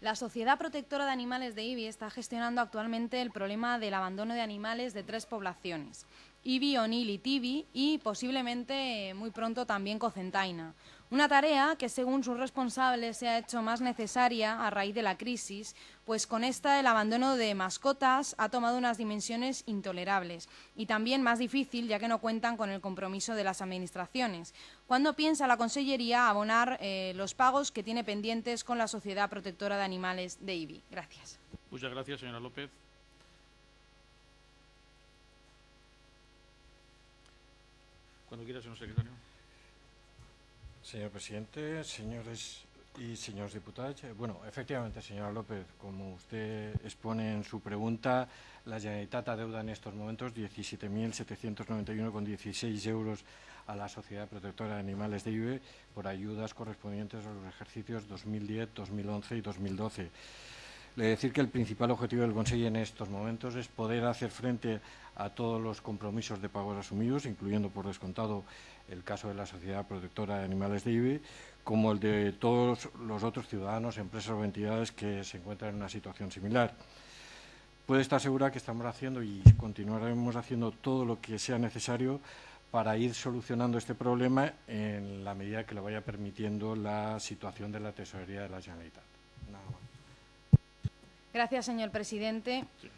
La Sociedad Protectora de Animales de IBI está gestionando actualmente el problema del abandono de animales de tres poblaciones, IBI, Onil y Tibi, y posiblemente muy pronto también Cocentaina. Una tarea que, según sus responsables, se ha hecho más necesaria a raíz de la crisis, pues con esta el abandono de mascotas ha tomado unas dimensiones intolerables y también más difícil, ya que no cuentan con el compromiso de las administraciones. ¿Cuándo piensa la Consellería abonar eh, los pagos que tiene pendientes con la Sociedad Protectora de Animales de IBI? Gracias. Muchas gracias, señora López. Cuando quiera, señor secretario. Señor presidente, señores y señores diputados, eh, bueno, efectivamente, señora López, como usted expone en su pregunta, la Generalitat adeuda en estos momentos 17.791,16 euros a la Sociedad Protectora de Animales de IBE por ayudas correspondientes a los ejercicios 2010, 2011 y 2012. Le decir que el principal objetivo del Consejo en estos momentos es poder hacer frente a todos los compromisos de pagos asumidos, incluyendo por descontado el caso de la Sociedad Protectora de Animales de IBE, como el de todos los otros ciudadanos, empresas o entidades que se encuentran en una situación similar. Puede estar segura que estamos haciendo y continuaremos haciendo todo lo que sea necesario para ir solucionando este problema en la medida que lo vaya permitiendo la situación de la tesorería de la Generalitat. Gracias, señor presidente. Sí.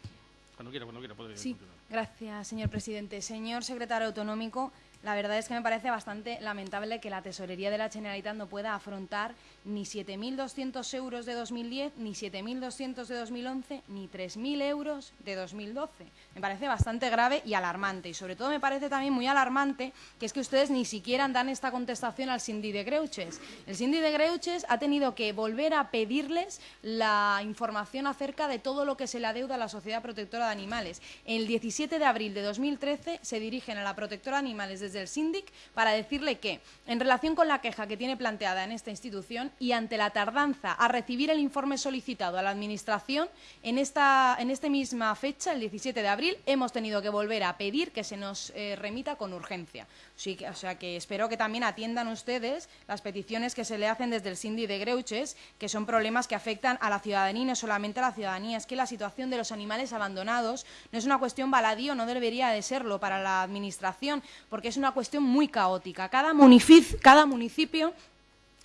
Cuando quiera, cuando quiera, puede Sí, continuar. gracias, señor presidente. Señor secretario autonómico, la verdad es que me parece bastante lamentable que la tesorería de la Generalitat no pueda afrontar ni 7.200 euros de 2010, ni 7.200 de 2011, ni 3.000 euros de 2012. Me parece bastante grave y alarmante. Y sobre todo me parece también muy alarmante que es que ustedes ni siquiera dan esta contestación al Sindi de Greuches. El Sindi de Greuches ha tenido que volver a pedirles la información acerca de todo lo que se le adeuda a la Sociedad Protectora de Animales. El 17 de abril de 2013 se dirigen a la Protectora de Animales desde el Síndic para decirle que, en relación con la queja que tiene planteada en esta institución y ante la tardanza a recibir el informe solicitado a la Administración, en esta, en esta misma fecha, el 17 de abril, hemos tenido que volver a pedir que se nos eh, remita con urgencia. Sí, o sea que espero que también atiendan ustedes las peticiones que se le hacen desde el Sindi de Greuches, que son problemas que afectan a la ciudadanía y no solamente a la ciudadanía. Es que la situación de los animales abandonados no es una cuestión baladí o no debería de serlo para la Administración, porque es una cuestión muy caótica. Cada, munific- cada municipio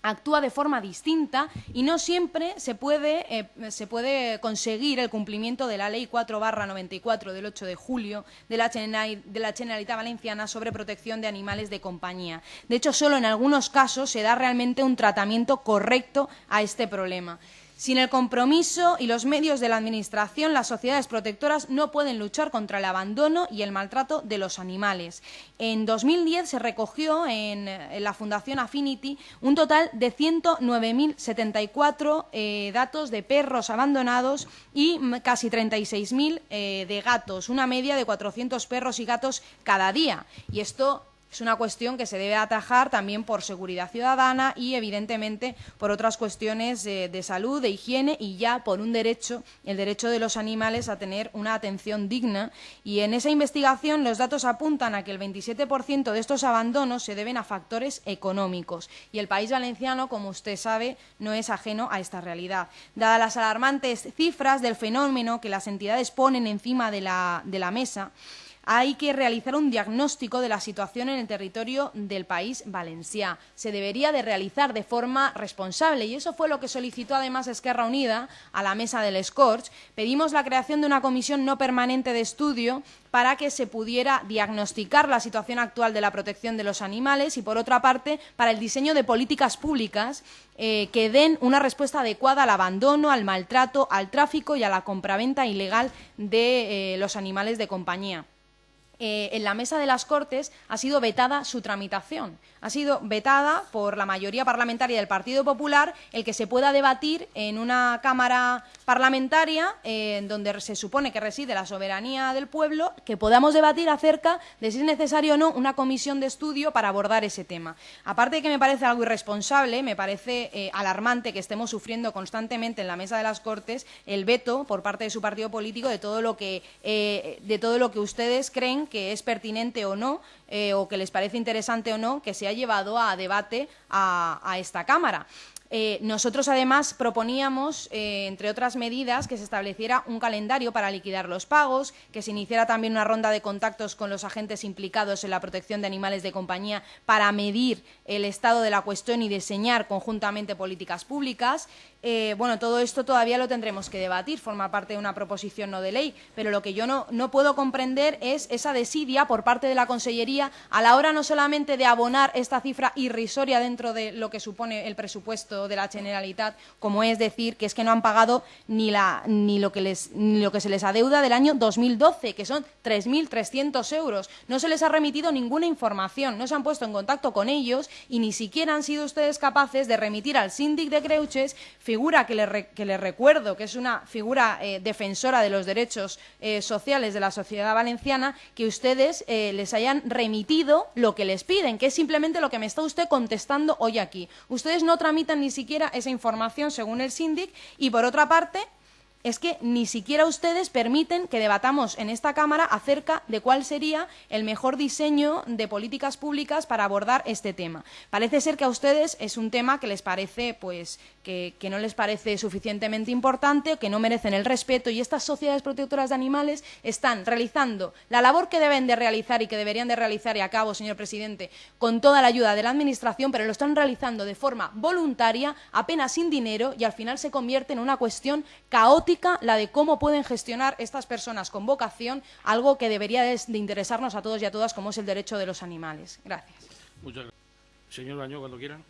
actúa de forma distinta y no siempre se puede, eh, se puede conseguir el cumplimiento de la Ley 4 94 del 8 de julio de la, Generali- de la Generalitat Valenciana sobre protección de animales de compañía. De hecho, solo en algunos casos se da realmente un tratamiento correcto a este problema. Sin el compromiso y los medios de la Administración, las sociedades protectoras no pueden luchar contra el abandono y el maltrato de los animales. En 2010 se recogió en, la Fundación Affinity un total de 109.074 eh, datos de perros abandonados y casi 36.000 eh, de gatos, una media de 400 perros y gatos cada día. Y esto es una cuestión que se debe atajar también por seguridad ciudadana y, evidentemente, por otras cuestiones de salud, de higiene y ya por un derecho, el derecho de los animales a tener una atención digna. Y en esa investigación los datos apuntan a que el 27% de estos abandonos se deben a factores económicos. Y el país valenciano, como usted sabe, no es ajeno a esta realidad. Dadas las alarmantes cifras del fenómeno que las entidades ponen encima de la mesa, hay que realizar un diagnóstico de la situación en el territorio del país valencià. Se debería de realizar de forma responsable y eso fue lo que solicitó además Esquerra Unida a la mesa del Scorch. Pedimos la creación de una comisión no permanente de estudio para que se pudiera diagnosticar la situación actual de la protección de los animales y, por otra parte, para el diseño de políticas públicas eh, que den una respuesta adecuada al abandono, al maltrato, al tráfico y a la compraventa ilegal de eh, los animales de compañía eh, en la mesa de las Cortes ha sido vetada su tramitación. Ha sido vetada por la mayoría parlamentaria del Partido Popular el que se pueda debatir en una Cámara parlamentaria eh, en donde se supone que reside la soberanía del pueblo, que podamos debatir acerca de si es necesario o no una comisión de estudio para abordar ese tema. Aparte de que me parece algo irresponsable, me parece eh, alarmante que estemos sufriendo constantemente en la mesa de las Cortes el veto por parte de su partido político de todo lo que, eh, de todo lo que ustedes creen que es pertinente o no, eh, o que les parece interesante o no, que se ha llevado a debate a, a esta Cámara. Eh, nosotros, además, proponíamos, eh, entre otras medidas, que se estableciera un calendario para liquidar los pagos, que se iniciara también una ronda de contactos con los agentes implicados en la protección de animales de compañía para medir el estado de la cuestión y diseñar conjuntamente políticas públicas. Eh, bueno, todo esto todavía lo tendremos que debatir, forma parte de una proposición no de ley, pero lo que yo no, no puedo comprender es esa desidia por parte de la Consellería a la hora no solamente de abonar esta cifra irrisoria dentro de lo que supone el presupuesto de la Generalitat, como es decir que es que no han pagado ni, la, ni, lo, que les, ni lo que se les adeuda del año 2012, que son 3.300 euros. No se les ha remitido ninguna información, no se han puesto en contacto con ellos y ni siquiera han sido ustedes capaces de remitir al síndic de Creuches figura que le, recuerdo que es una figura eh, defensora de los derechos eh, sociales de la sociedad valenciana, que ustedes eh, les hayan remitido lo que les piden, que es simplemente lo que me está usted contestando hoy aquí. Ustedes no tramitan ni siquiera esa información según el síndic y, por otra parte, es que ni siquiera ustedes permiten que debatamos en esta Cámara acerca de cuál sería el mejor diseño de políticas públicas para abordar este tema. Parece ser que a ustedes es un tema que les parece, pues, que, no les parece suficientemente importante, que no merecen el respeto y estas sociedades protectoras de animales están realizando la labor que deben de realizar y que deberían de realizar y a cabo, señor presidente, con toda la ayuda de la Administración, pero lo están realizando de forma voluntaria, apenas sin dinero y al final se convierte en una cuestión caótica la de cómo pueden gestionar estas personas con vocación algo que debería de, interesarnos a todos y a todas, como es el derecho de los animales. Gracias. Muchas gracias. Señor Baño, cuando quieran.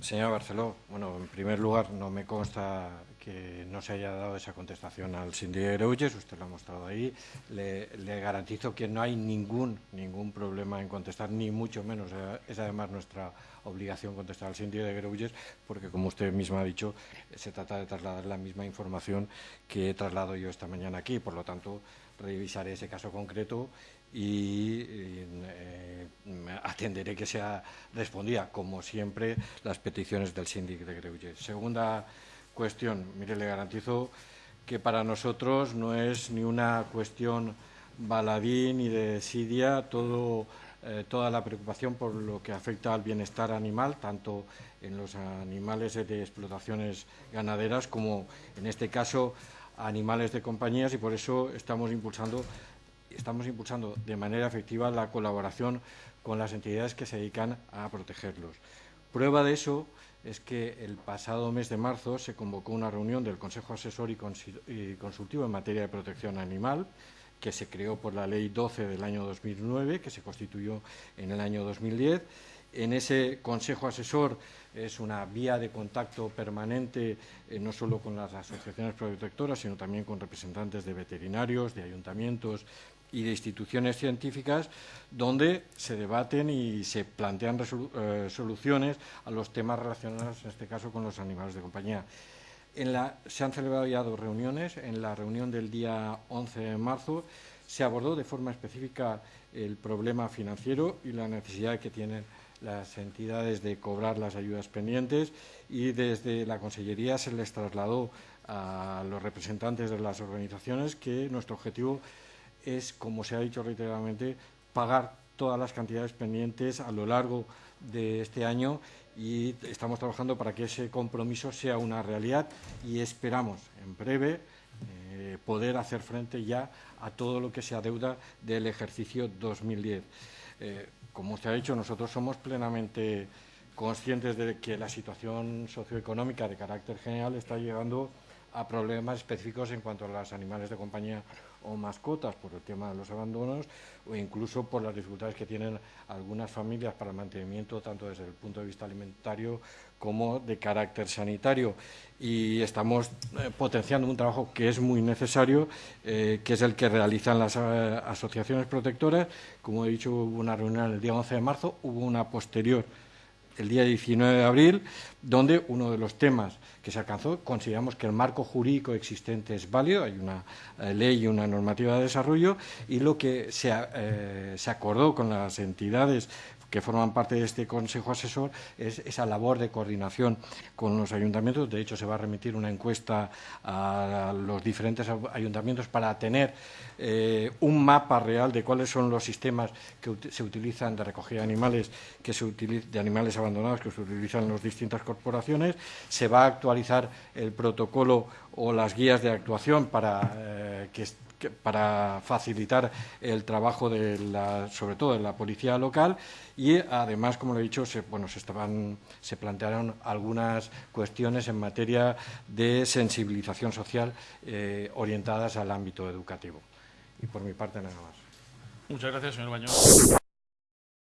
Señor Barceló, bueno, en primer lugar, no me consta que no se haya dado esa contestación al síndico de Greuges, usted lo ha mostrado ahí. Le, garantizo que no hay ningún, ningún problema en contestar, ni mucho menos. Es además nuestra obligación contestar al síndico de Greuges, porque como usted misma ha dicho, se trata de trasladar la misma información que he trasladado yo esta mañana aquí. Por lo tanto, revisaré ese caso concreto y eh, atenderé que sea respondida, como siempre, las peticiones del síndico de Greuges. Segunda cuestión. Mire, le garantizo que para nosotros no es ni una cuestión baladí ni de desidia, todo, eh, toda la preocupación por lo que afecta al bienestar animal, tanto en los animales de explotaciones ganaderas como, en este caso, animales de compañías y por eso estamos impulsando, estamos impulsando de manera efectiva la colaboración con las entidades que se dedican a protegerlos. Prueba de eso es que el pasado mes de marzo se convocó una reunión del Consejo Asesor y Consultivo en materia de protección animal, que se creó por la Ley 12 del año 2009, que se constituyó en el año 2010. En ese Consejo Asesor es una vía de contacto permanente, eh, no solo con las asociaciones protectoras, sino también con representantes de veterinarios, de ayuntamientos y de instituciones científicas donde se debaten y se plantean eh, soluciones a los temas relacionados, en este caso, con los animales de compañía. se han celebrado ya dos reuniones. En la reunión del día 11 de marzo se abordó de forma específica el problema financiero y la necesidad que tienen las entidades de cobrar las ayudas pendientes y desde la Consellería se les trasladó a los representantes de las organizaciones que nuestro objetivo es, como se ha dicho reiteradamente, pagar todas las cantidades pendientes a lo largo de este año y estamos trabajando para que ese compromiso sea una realidad y esperamos en breve eh, poder hacer frente ya a todo lo que se adeuda del ejercicio 2010. Eh, como usted ha dicho, nosotros somos plenamente conscientes de que la situación socioeconómica de carácter general está llegando a problemas específicos en cuanto a los animales de compañía o mascotas por el tema de los abandonos o incluso por las dificultades que tienen algunas familias para el mantenimiento tanto desde el punto de vista alimentario como de carácter sanitario. Y estamos eh, potenciando un trabajo que es muy necesario, eh, que es el que realizan las eh, asociaciones protectoras. Como he dicho, hubo una reunión el día 11 de marzo, hubo una posterior el día 19 de abril, donde uno de los temas que se alcanzó, consideramos que el marco jurídico existente es válido, hay una eh, ley y una normativa de desarrollo, y lo que se, eh, se acordó con las entidades que forman parte de este Consejo Asesor es esa labor de coordinación con los ayuntamientos. De hecho, se va a remitir una encuesta a los diferentes ayuntamientos para tener eh, un mapa real de cuáles son los sistemas que se utilizan de recogida de animales, que se de animales abandonados que se utilizan en las distintas corporaciones. Se va a actualizar el protocolo o las guías de actuación para eh, que para facilitar el trabajo de la, sobre todo de la policía local y además, como lo he dicho, se, bueno, se, estaban, se plantearon algunas cuestiones en materia de sensibilización social eh, orientadas al ámbito educativo. Y por mi parte nada más. Muchas gracias, señor Bañón.